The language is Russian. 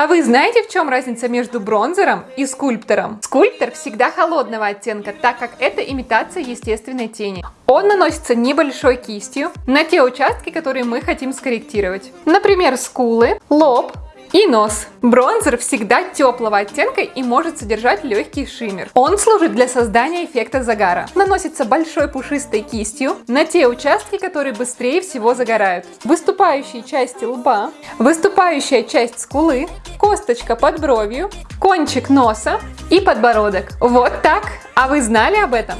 А вы знаете, в чем разница между бронзером и скульптором? Скульптор всегда холодного оттенка, так как это имитация естественной тени. Он наносится небольшой кистью на те участки, которые мы хотим скорректировать. Например, скулы, лоб, и нос. Бронзер всегда теплого оттенка и может содержать легкий шиммер. Он служит для создания эффекта загара. Наносится большой пушистой кистью на те участки, которые быстрее всего загорают. Выступающие части лба, выступающая часть скулы, косточка под бровью, кончик носа и подбородок. Вот так. А вы знали об этом?